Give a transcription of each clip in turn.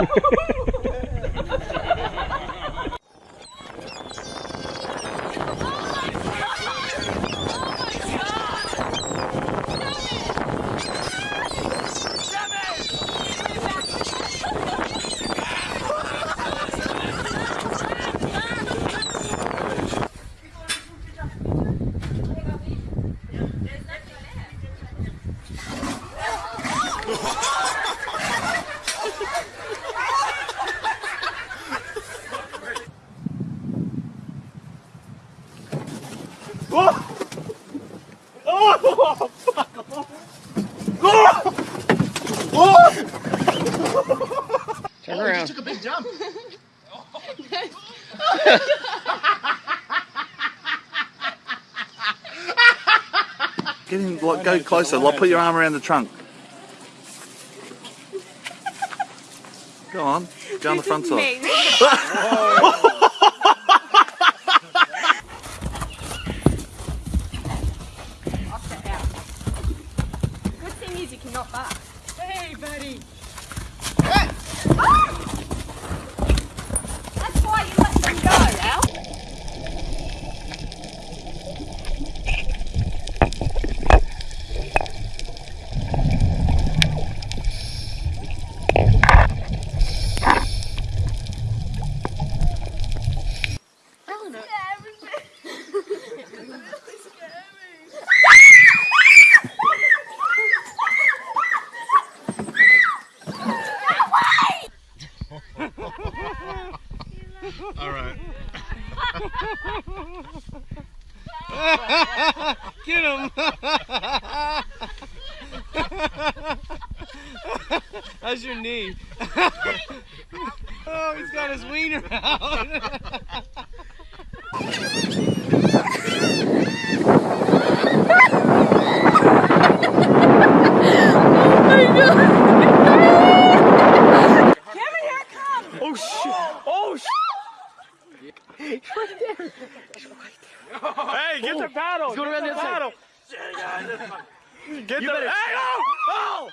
Yes, Turn Oh, around. just took a big jump. Get in, like, go closer. Like, put your arm around the trunk. Go on. Go on the front side. Hey, buddy. That's why you let them go, Al. All right. Get him. How's your knee? oh, he's got his wiener out. Oh shit! Oh shit! Hey, get the paddle! He's going around the other side. Get the Hey, no! Oh!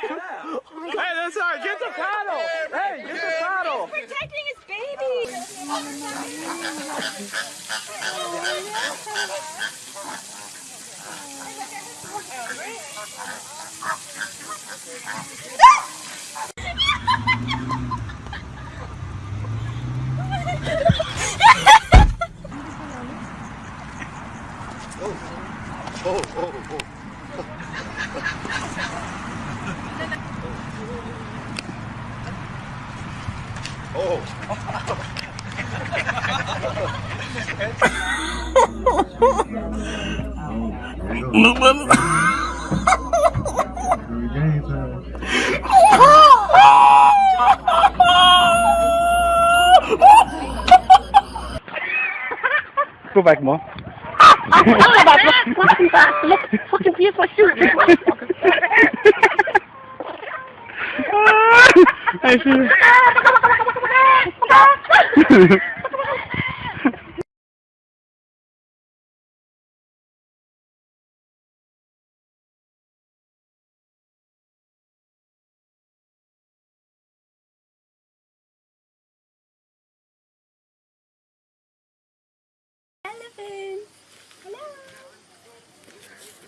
hey, that's all right. Get the paddle! Hey, get the paddle! Protecting his baby. Oh, oh, oh. Oh. Go back more. Fucking piece of shoot. I see. Elephant.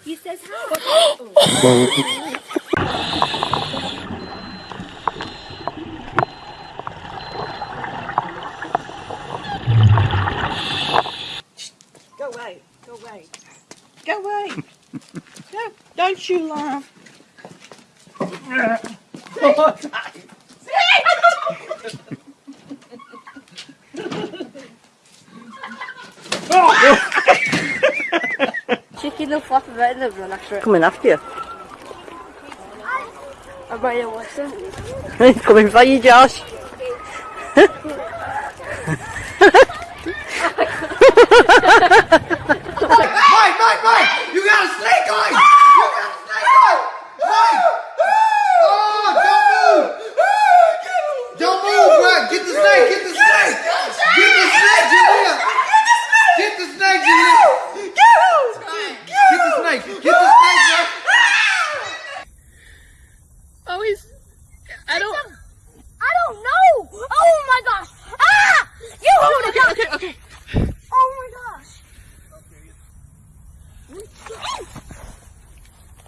He says hi. Go away. Go away. Go away. Go. Don't you laugh. Chicken will flop about in the run after it. Coming after you. I'm ready to watch them. He's coming for you, Josh.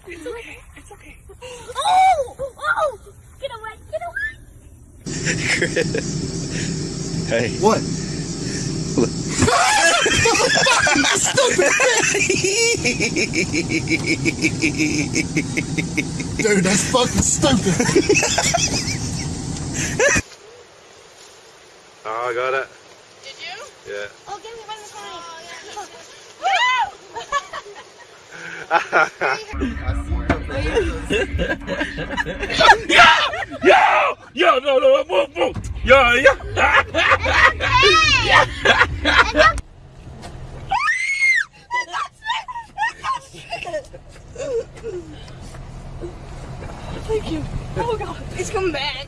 It's okay. It's okay. Oh! Oh! Get away! Get away! hey. What? Stupid Dude, that's fucking stupid. oh, I got it. Did you? Yeah. Oh, give me one. yo, yo, yo, no, no, move, move. Yo, yo. yeah. Thank you. Oh God, it's coming back.